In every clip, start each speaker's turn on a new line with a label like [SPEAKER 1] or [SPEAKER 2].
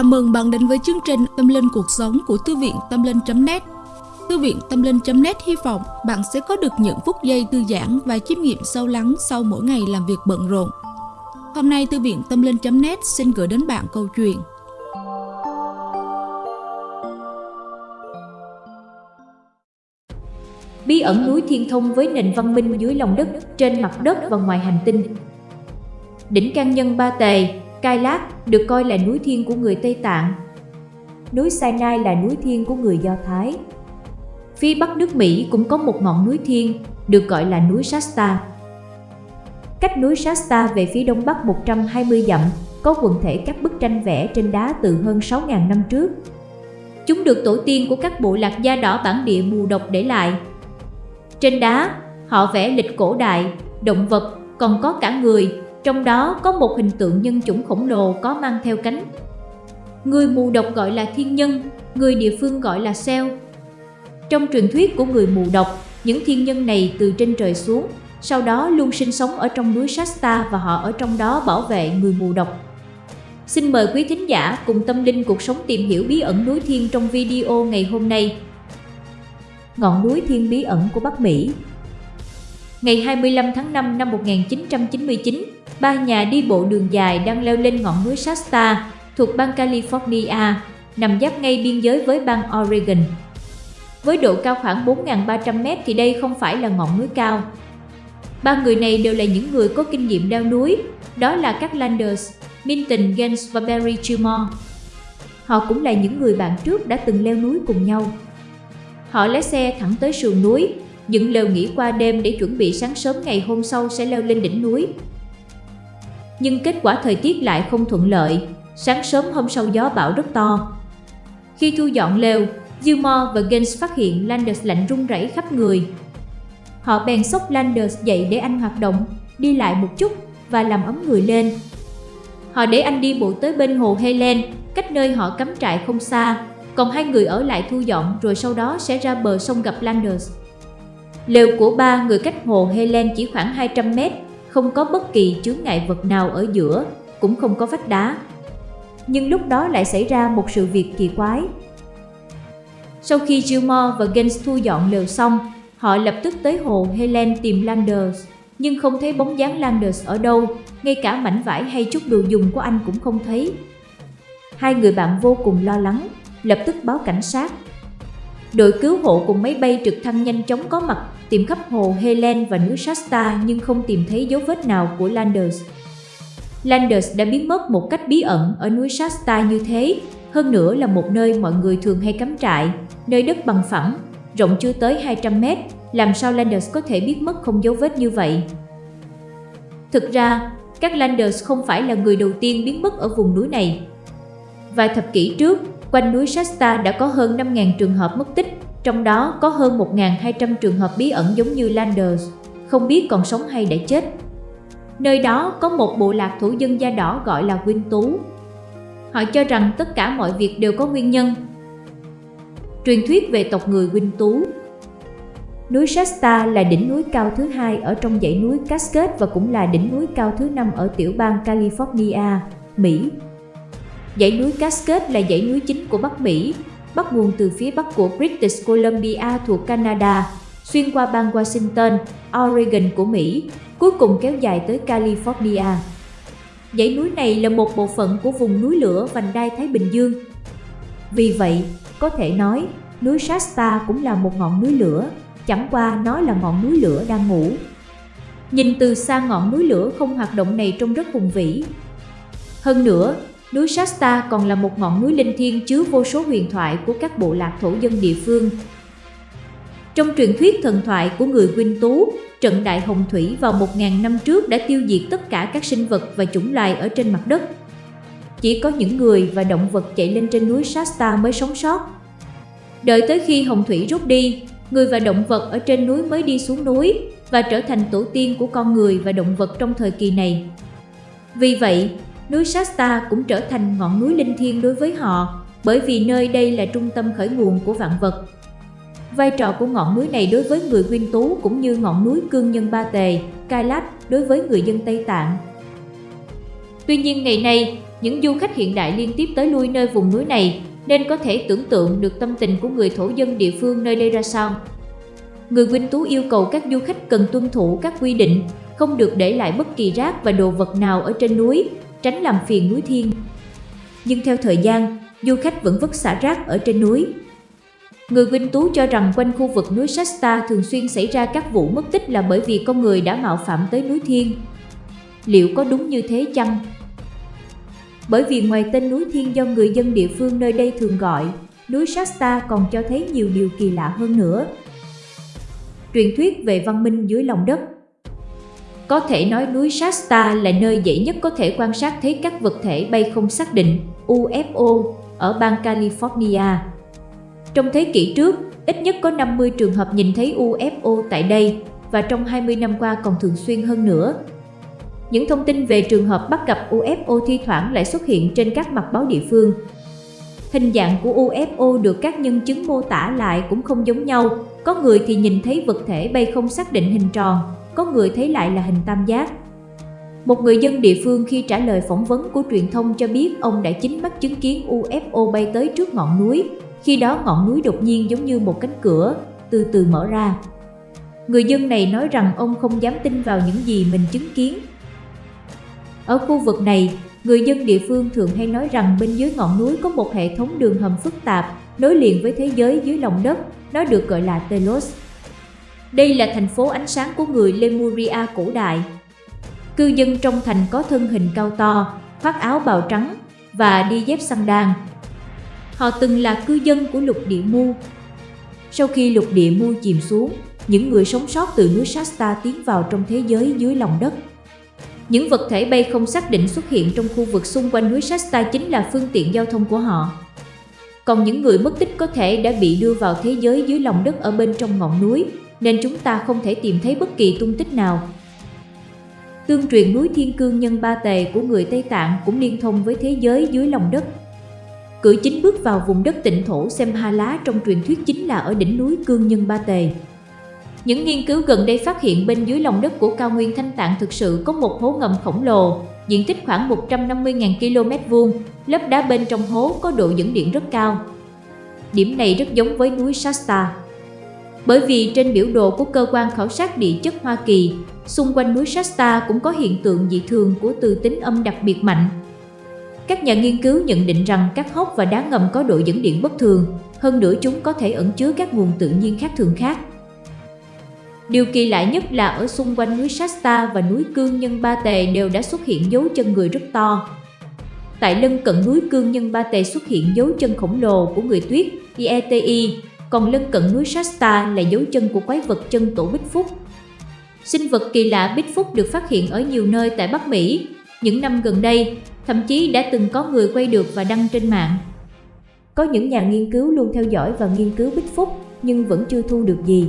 [SPEAKER 1] Chào mừng bạn đến với chương trình Tâm Linh Cuộc Sống của Thư viện Tâm Linh.net Thư viện Tâm Linh.net hy vọng bạn sẽ có được những phút giây thư giãn và chiêm nghiệm sâu lắng sau mỗi ngày làm việc bận rộn. Hôm nay Thư viện Tâm Linh.net xin gửi đến bạn câu chuyện.
[SPEAKER 2] Bí ẩn núi Thiên Thông với nền văn minh dưới lòng đất, trên mặt đất và ngoài hành tinh. Đỉnh Can Nhân Ba Tề, Cai Lát được coi là núi thiên của người Tây Tạng. Núi Sinai là núi thiên của người Do Thái. Phía bắc nước Mỹ cũng có một ngọn núi thiên, được gọi là núi Shasta. Cách núi Shasta về phía đông bắc 120 dặm, có quần thể các bức tranh vẽ trên đá từ hơn 6.000 năm trước. Chúng được tổ tiên của các bộ lạc da đỏ bản địa mù độc để lại. Trên đá, họ vẽ lịch cổ đại, động vật, còn có cả người, trong đó có một hình tượng nhân chủng khổng lồ có mang theo cánh. Người mù độc gọi là thiên nhân, người địa phương gọi là seo. Trong truyền thuyết của người mù độc, những thiên nhân này từ trên trời xuống, sau đó luôn sinh sống ở trong núi Shasta và họ ở trong đó bảo vệ người mù độc. Xin mời quý thính giả cùng tâm linh cuộc sống tìm hiểu bí ẩn núi thiên trong video ngày hôm nay. Ngọn núi thiên bí ẩn của Bắc Mỹ Ngày 25 tháng 5 năm 1999, ba nhà đi bộ đường dài đang leo lên ngọn núi Shasta thuộc bang California, nằm giáp ngay biên giới với bang Oregon. Với độ cao khoảng 4.300m thì đây không phải là ngọn núi cao. Ba người này đều là những người có kinh nghiệm leo núi, đó là các Landers, Minton Gaines và Barry Gilmore. Họ cũng là những người bạn trước đã từng leo núi cùng nhau. Họ lái xe thẳng tới sườn núi, dựng lều nghỉ qua đêm để chuẩn bị sáng sớm ngày hôm sau sẽ leo lên đỉnh núi. Nhưng kết quả thời tiết lại không thuận lợi, sáng sớm hôm sau gió bão rất to. Khi thu dọn lều, Gilmore và Gaines phát hiện Landers lạnh run rẩy khắp người. Họ bèn xốc Landers dậy để anh hoạt động, đi lại một chút và làm ấm người lên. Họ để anh đi bộ tới bên hồ Helen, cách nơi họ cắm trại không xa, còn hai người ở lại thu dọn rồi sau đó sẽ ra bờ sông gặp Landers. Lều của ba người cách hồ Helen chỉ khoảng 200 mét, không có bất kỳ chướng ngại vật nào ở giữa, cũng không có vách đá. Nhưng lúc đó lại xảy ra một sự việc kỳ quái. Sau khi Gilmore và Gaines thu dọn lều xong, họ lập tức tới hồ Helen tìm Landers, nhưng không thấy bóng dáng Landers ở đâu, ngay cả mảnh vải hay chút đồ dùng của anh cũng không thấy. Hai người bạn vô cùng lo lắng, lập tức báo cảnh sát. Đội cứu hộ cùng máy bay trực thăng nhanh chóng có mặt tìm khắp hồ Helen và núi Shasta nhưng không tìm thấy dấu vết nào của Landers. Landers đã biến mất một cách bí ẩn ở núi Shasta như thế, hơn nữa là một nơi mọi người thường hay cắm trại, nơi đất bằng phẳng, rộng chưa tới 200 mét, làm sao Landers có thể biết mất không dấu vết như vậy? Thực ra, các Landers không phải là người đầu tiên biến mất ở vùng núi này. Vài thập kỷ trước, quanh núi Shasta đã có hơn 5.000 trường hợp mất tích, trong đó có hơn 1.200 trường hợp bí ẩn giống như Landers, không biết còn sống hay đã chết. Nơi đó có một bộ lạc thổ dân da đỏ gọi là Quyên Tú. Họ cho rằng tất cả mọi việc đều có nguyên nhân. Truyền thuyết về tộc người Quyên Tú Núi Shasta là đỉnh núi cao thứ hai ở trong dãy núi Cascade và cũng là đỉnh núi cao thứ năm ở tiểu bang California, Mỹ. Dãy núi Cascade là dãy núi chính của Bắc Mỹ, bắt nguồn từ phía bắc của British Columbia thuộc Canada, xuyên qua bang Washington, Oregon của Mỹ, cuối cùng kéo dài tới California. Dãy núi này là một bộ phận của vùng núi lửa vành đai Thái Bình Dương. Vì vậy, có thể nói, núi Shasta cũng là một ngọn núi lửa, chẳng qua nó là ngọn núi lửa đang ngủ. Nhìn từ xa ngọn núi lửa không hoạt động này trông rất hùng vĩ. Hơn nữa, Núi Shasta còn là một ngọn núi linh thiêng chứa vô số huyền thoại của các bộ lạc thổ dân địa phương. Trong truyền thuyết thần thoại của người Quynh Tú, trận đại hồng thủy vào 1.000 năm trước đã tiêu diệt tất cả các sinh vật và chủng loài ở trên mặt đất. Chỉ có những người và động vật chạy lên trên núi Shasta mới sống sót. Đợi tới khi hồng thủy rút đi, người và động vật ở trên núi mới đi xuống núi và trở thành tổ tiên của con người và động vật trong thời kỳ này. Vì vậy, núi Shasta cũng trở thành ngọn núi linh thiêng đối với họ, bởi vì nơi đây là trung tâm khởi nguồn của vạn vật. Vai trò của ngọn núi này đối với người Nguyên Tú cũng như ngọn núi Cương Nhân Ba Tề, Kailash đối với người dân Tây Tạng. Tuy nhiên ngày nay, Những du khách hiện đại liên tiếp tới lui nơi vùng núi này nên có thể tưởng tượng được tâm tình của người thổ dân địa phương nơi đây ra sao. Người nguyên Tú yêu cầu các du khách cần tuân thủ các quy định, không được để lại bất kỳ rác và đồ vật nào ở trên núi, tránh làm phiền núi thiên. Nhưng theo thời gian, du khách vẫn vứt xả rác ở trên núi. Người Vinh Tú cho rằng quanh khu vực núi Shasta thường xuyên xảy ra các vụ mất tích là bởi vì con người đã mạo phạm tới núi Thiên. Liệu có đúng như thế chăng? Bởi vì ngoài tên núi Thiên do người dân địa phương nơi đây thường gọi, núi Shasta còn cho thấy nhiều điều kỳ lạ hơn nữa. Truyền thuyết về văn minh dưới lòng đất có thể nói núi Shasta là nơi dễ nhất có thể quan sát thấy các vật thể bay không xác định UFO ở bang California. Trong thế kỷ trước, ít nhất có 50 trường hợp nhìn thấy UFO tại đây và trong 20 năm qua còn thường xuyên hơn nữa. Những thông tin về trường hợp bắt gặp UFO thi thoảng lại xuất hiện trên các mặt báo địa phương. Hình dạng của UFO được các nhân chứng mô tả lại cũng không giống nhau, có người thì nhìn thấy vật thể bay không xác định hình tròn, có người thấy lại là hình tam giác. Một người dân địa phương khi trả lời phỏng vấn của truyền thông cho biết ông đã chính mắt chứng kiến UFO bay tới trước ngọn núi, khi đó ngọn núi đột nhiên giống như một cánh cửa, từ từ mở ra. Người dân này nói rằng ông không dám tin vào những gì mình chứng kiến. Ở khu vực này, người dân địa phương thường hay nói rằng bên dưới ngọn núi có một hệ thống đường hầm phức tạp nối liền với thế giới dưới lòng đất, nó được gọi là Telos. Đây là thành phố ánh sáng của người Lemuria cổ đại. Cư dân trong thành có thân hình cao to, khoác áo bào trắng và đi dép săn đan. Họ từng là cư dân của lục địa mu. Sau khi lục địa mu chìm xuống, những người sống sót từ núi Shasta tiến vào trong thế giới dưới lòng đất. Những vật thể bay không xác định xuất hiện trong khu vực xung quanh núi Shasta chính là phương tiện giao thông của họ. Còn những người mất tích có thể đã bị đưa vào thế giới dưới lòng đất ở bên trong ngọn núi, nên chúng ta không thể tìm thấy bất kỳ tung tích nào. Tương truyền núi Thiên Cương Nhân Ba Tề của người Tây Tạng cũng liên thông với thế giới dưới lòng đất. Cử chính bước vào vùng đất tịnh thổ xem ha lá trong truyền thuyết chính là ở đỉnh núi Cương Nhân Ba Tề. Những nghiên cứu gần đây phát hiện bên dưới lòng đất của cao nguyên Thanh Tạng thực sự có một hố ngầm khổng lồ, diện tích khoảng 150.000 km vuông, lớp đá bên trong hố có độ dẫn điện rất cao. Điểm này rất giống với núi Shasta. Bởi vì trên biểu đồ của cơ quan khảo sát địa chất Hoa Kỳ, xung quanh núi Shasta cũng có hiện tượng dị thường của từ tính âm đặc biệt mạnh. Các nhà nghiên cứu nhận định rằng các hốc và đá ngầm có độ dẫn điện bất thường, hơn nữa chúng có thể ẩn chứa các nguồn tự nhiên khác thường khác. Điều kỳ lạ nhất là ở xung quanh núi Shasta và núi Cương Nhân Ba Tề đều đã xuất hiện dấu chân người rất to. Tại lân cận núi Cương Nhân Ba Tề xuất hiện dấu chân khổng lồ của người tuyết IETI, còn lân cận núi Shasta là dấu chân của quái vật chân tổ Bích Phúc. Sinh vật kỳ lạ Bích Phúc được phát hiện ở nhiều nơi tại Bắc Mỹ. Những năm gần đây, thậm chí đã từng có người quay được và đăng trên mạng. Có những nhà nghiên cứu luôn theo dõi và nghiên cứu Bích Phúc nhưng vẫn chưa thu được gì.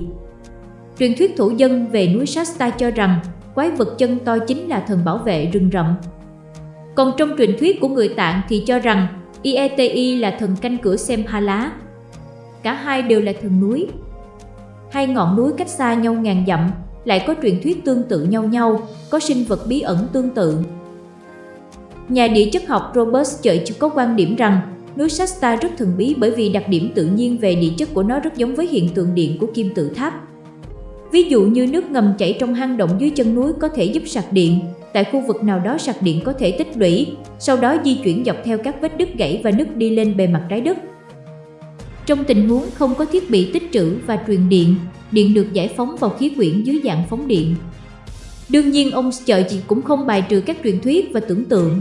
[SPEAKER 2] Truyền thuyết thổ dân về núi Shasta cho rằng quái vật chân to chính là thần bảo vệ rừng rậm. Còn trong truyền thuyết của người Tạng thì cho rằng Ieti là thần canh cửa xem ha lá. Cả hai đều là thường núi. Hai ngọn núi cách xa nhau ngàn dặm, lại có truyền thuyết tương tự nhau nhau, có sinh vật bí ẩn tương tự. Nhà địa chất học Robert Church có quan điểm rằng núi Shasta rất thần bí bởi vì đặc điểm tự nhiên về địa chất của nó rất giống với hiện tượng điện của kim tự tháp. Ví dụ như nước ngầm chảy trong hang động dưới chân núi có thể giúp sạc điện, tại khu vực nào đó sạc điện có thể tích lũy, sau đó di chuyển dọc theo các vết đứt gãy và nứt đi lên bề mặt trái đất. Trong tình huống không có thiết bị tích trữ và truyền điện, điện được giải phóng vào khí quyển dưới dạng phóng điện. Đương nhiên ông Chợ chị cũng không bài trừ các truyền thuyết và tưởng tượng.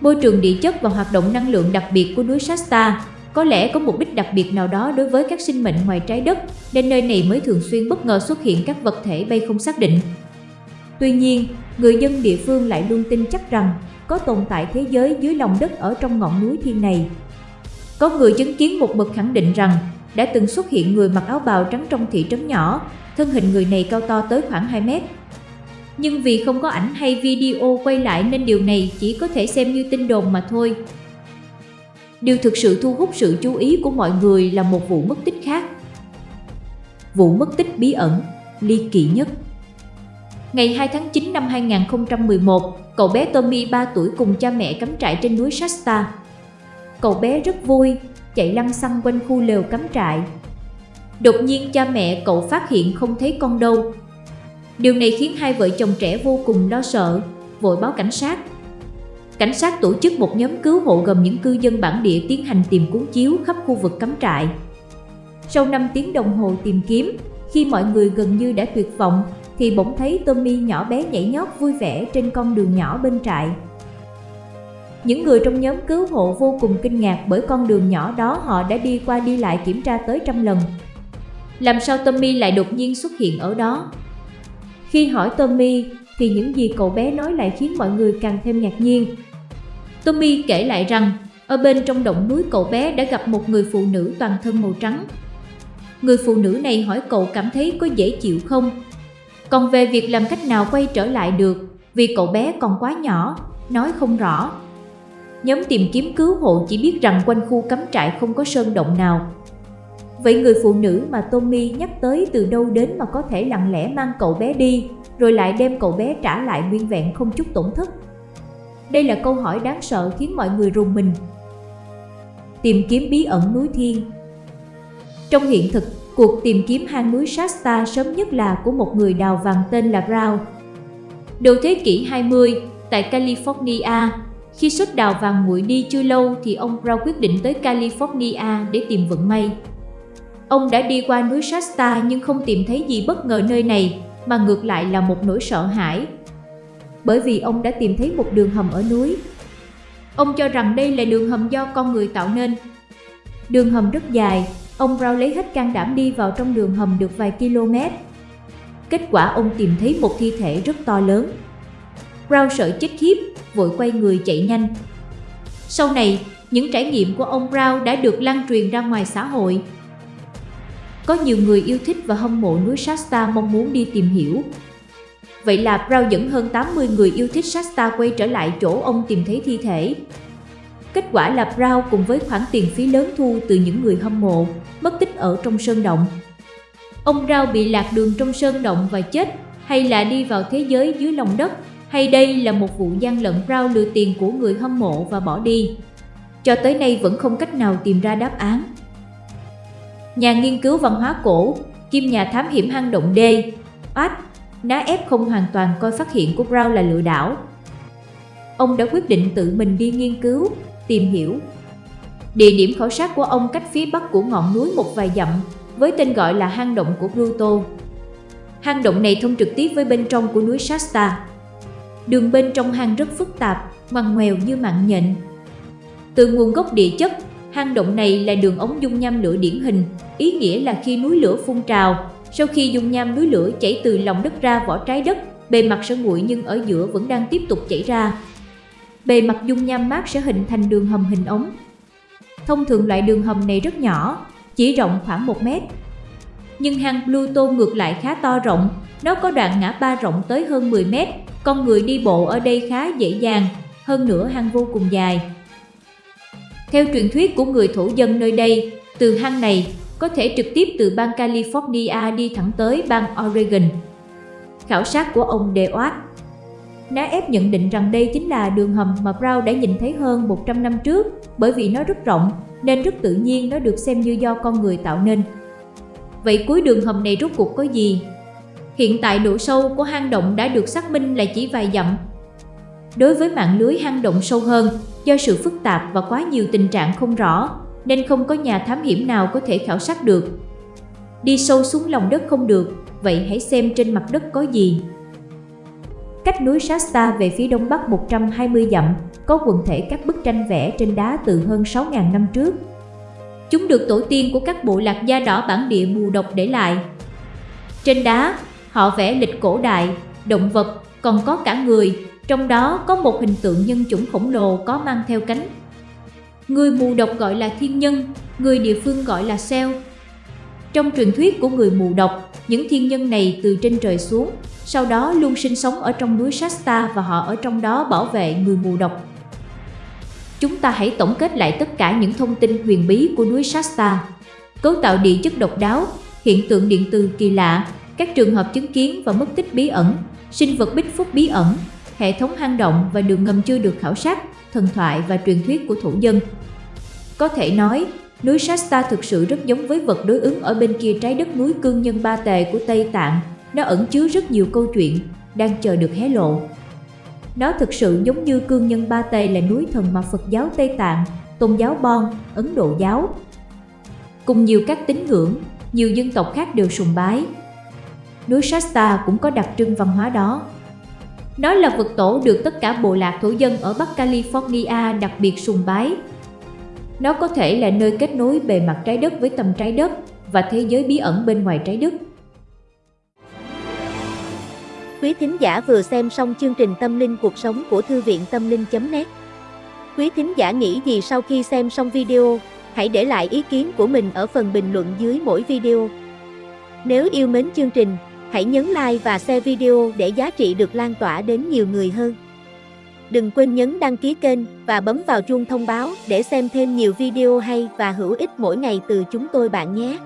[SPEAKER 2] Môi trường địa chất và hoạt động năng lượng đặc biệt của núi Shasta có lẽ có mục đích đặc biệt nào đó đối với các sinh mệnh ngoài trái đất, nên nơi này mới thường xuyên bất ngờ xuất hiện các vật thể bay không xác định. Tuy nhiên, người dân địa phương lại luôn tin chắc rằng có tồn tại thế giới dưới lòng đất ở trong ngọn núi thiên này. Có người chứng kiến một bậc khẳng định rằng đã từng xuất hiện người mặc áo bào trắng trong thị trấn nhỏ, thân hình người này cao to tới khoảng 2 mét. Nhưng vì không có ảnh hay video quay lại nên điều này chỉ có thể xem như tin đồn mà thôi. Điều thực sự thu hút sự chú ý của mọi người là một vụ mất tích khác. Vụ mất tích bí ẩn, ly kỳ nhất. Ngày 2 tháng 9 năm 2011, cậu bé Tommy 3 tuổi cùng cha mẹ cắm trại trên núi Shasta. Cậu bé rất vui, chạy lăn xăng quanh khu lều cắm trại. Đột nhiên cha mẹ cậu phát hiện không thấy con đâu. Điều này khiến hai vợ chồng trẻ vô cùng lo sợ, vội báo cảnh sát. Cảnh sát tổ chức một nhóm cứu hộ gồm những cư dân bản địa tiến hành tìm cuốn chiếu khắp khu vực cắm trại. Sau 5 tiếng đồng hồ tìm kiếm, khi mọi người gần như đã tuyệt vọng, thì bỗng thấy Tommy nhỏ bé nhảy nhót vui vẻ trên con đường nhỏ bên trại. Những người trong nhóm cứu hộ vô cùng kinh ngạc bởi con đường nhỏ đó họ đã đi qua đi lại kiểm tra tới trăm lần. Làm sao Tommy lại đột nhiên xuất hiện ở đó? Khi hỏi Tommy thì những gì cậu bé nói lại khiến mọi người càng thêm ngạc nhiên. Tommy kể lại rằng ở bên trong động núi cậu bé đã gặp một người phụ nữ toàn thân màu trắng. Người phụ nữ này hỏi cậu cảm thấy có dễ chịu không? Còn về việc làm cách nào quay trở lại được vì cậu bé còn quá nhỏ, nói không rõ. Nhóm tìm kiếm cứu hộ chỉ biết rằng quanh khu cắm trại không có sơn động nào. Vậy người phụ nữ mà Tommy nhắc tới từ đâu đến mà có thể lặng lẽ mang cậu bé đi, rồi lại đem cậu bé trả lại nguyên vẹn không chút tổn thất? Đây là câu hỏi đáng sợ khiến mọi người rùng mình. Tìm kiếm bí ẩn núi thiên Trong hiện thực, cuộc tìm kiếm hang núi Shasta sớm nhất là của một người đào vàng tên là Brown. Đầu thế kỷ 20, tại California, khi xuất đào vàng nguội đi chưa lâu thì ông Brown quyết định tới California để tìm vận may. Ông đã đi qua núi Shasta nhưng không tìm thấy gì bất ngờ nơi này, mà ngược lại là một nỗi sợ hãi. Bởi vì ông đã tìm thấy một đường hầm ở núi. Ông cho rằng đây là đường hầm do con người tạo nên. Đường hầm rất dài, ông Brown lấy hết can đảm đi vào trong đường hầm được vài km. Kết quả ông tìm thấy một thi thể rất to lớn. Brown sợ chết khiếp, vội quay người chạy nhanh. Sau này, những trải nghiệm của ông Brown đã được lan truyền ra ngoài xã hội. Có nhiều người yêu thích và hâm mộ núi Shasta mong muốn đi tìm hiểu. Vậy là Brown dẫn hơn 80 người yêu thích Shasta quay trở lại chỗ ông tìm thấy thi thể. Kết quả là Brown cùng với khoản tiền phí lớn thu từ những người hâm mộ, mất tích ở trong sơn động. Ông Brown bị lạc đường trong sơn động và chết, hay là đi vào thế giới dưới lòng đất, hay đây là một vụ gian lận rau lừa tiền của người hâm mộ và bỏ đi. Cho tới nay vẫn không cách nào tìm ra đáp án. Nhà nghiên cứu văn hóa cổ, kim nhà thám hiểm hang động D, Oát, ná ép không hoàn toàn coi phát hiện của Brown là lừa đảo. Ông đã quyết định tự mình đi nghiên cứu, tìm hiểu. Địa điểm khảo sát của ông cách phía bắc của ngọn núi một vài dặm, với tên gọi là hang động của Pluto. Hang động này thông trực tiếp với bên trong của núi Shasta. Đường bên trong hang rất phức tạp, ngoằn ngoèo như mạng nhện. Từ nguồn gốc địa chất, hang động này là đường ống dung nham lửa điển hình, ý nghĩa là khi núi lửa phun trào, sau khi dung nham núi lửa chảy từ lòng đất ra vỏ trái đất, bề mặt sẽ nguội nhưng ở giữa vẫn đang tiếp tục chảy ra. Bề mặt dung nham mát sẽ hình thành đường hầm hình ống. Thông thường loại đường hầm này rất nhỏ, chỉ rộng khoảng 1 mét. Nhưng hang Pluto ngược lại khá to rộng, nó có đoạn ngã ba rộng tới hơn 10 mét, con người đi bộ ở đây khá dễ dàng, hơn nữa hang vô cùng dài. Theo truyền thuyết của người thổ dân nơi đây, từ hang này có thể trực tiếp từ bang California đi thẳng tới bang Oregon. Khảo sát của ông DeWatt Ná ép nhận định rằng đây chính là đường hầm mà Brown đã nhìn thấy hơn 100 năm trước bởi vì nó rất rộng nên rất tự nhiên nó được xem như do con người tạo nên. Vậy cuối đường hầm này rốt cuộc có gì? Hiện tại độ sâu của hang động đã được xác minh là chỉ vài dặm. Đối với mạng lưới hang động sâu hơn, do sự phức tạp và quá nhiều tình trạng không rõ, nên không có nhà thám hiểm nào có thể khảo sát được. Đi sâu xuống lòng đất không được, vậy hãy xem trên mặt đất có gì. Cách núi Shasta về phía đông bắc 120 dặm, có quần thể các bức tranh vẽ trên đá từ hơn 6.000 năm trước. Chúng được tổ tiên của các bộ lạc da đỏ bản địa mù độc để lại. Trên đá, họ vẽ lịch cổ đại, động vật, còn có cả người, trong đó có một hình tượng nhân chủng khổng lồ có mang theo cánh. Người mù độc gọi là thiên nhân, người địa phương gọi là seo. Trong truyền thuyết của người mù độc, những thiên nhân này từ trên trời xuống, sau đó luôn sinh sống ở trong núi Shasta và họ ở trong đó bảo vệ người mù độc. Chúng ta hãy tổng kết lại tất cả những thông tin huyền bí của núi Shasta. Cấu tạo địa chất độc đáo, hiện tượng điện từ kỳ lạ, các trường hợp chứng kiến và mất tích bí ẩn, sinh vật bích phúc bí ẩn, hệ thống hang động và đường ngầm chưa được khảo sát, thần thoại và truyền thuyết của thổ dân. Có thể nói, núi Shasta thực sự rất giống với vật đối ứng ở bên kia trái đất núi cương nhân ba tề của Tây Tạng. Nó ẩn chứa rất nhiều câu chuyện, đang chờ được hé lộ. Nó thực sự giống như cương nhân ba tề là núi thần mà Phật giáo Tây Tạng, tôn giáo Bon, Ấn Độ giáo. Cùng nhiều các tín ngưỡng, nhiều dân tộc khác đều sùng bái. Núi Shasta cũng có đặc trưng văn hóa đó. Nó là vật tổ được tất cả bộ lạc thổ dân ở Bắc California đặc biệt sùng bái. Nó có thể là nơi kết nối bề mặt trái đất với tầm trái đất và thế giới bí ẩn bên ngoài trái đất.
[SPEAKER 3] Quý thính giả vừa xem xong chương trình Tâm linh cuộc sống của Thư viện Tâm linh.net Quý thính giả nghĩ gì sau khi xem xong video, hãy để lại ý kiến của mình ở phần bình luận dưới mỗi video. Nếu yêu mến chương trình, hãy nhấn like và share video để giá trị được lan tỏa đến nhiều người hơn. Đừng quên nhấn đăng ký kênh và bấm vào chuông thông báo để xem thêm nhiều video hay và hữu ích mỗi ngày từ chúng tôi bạn nhé.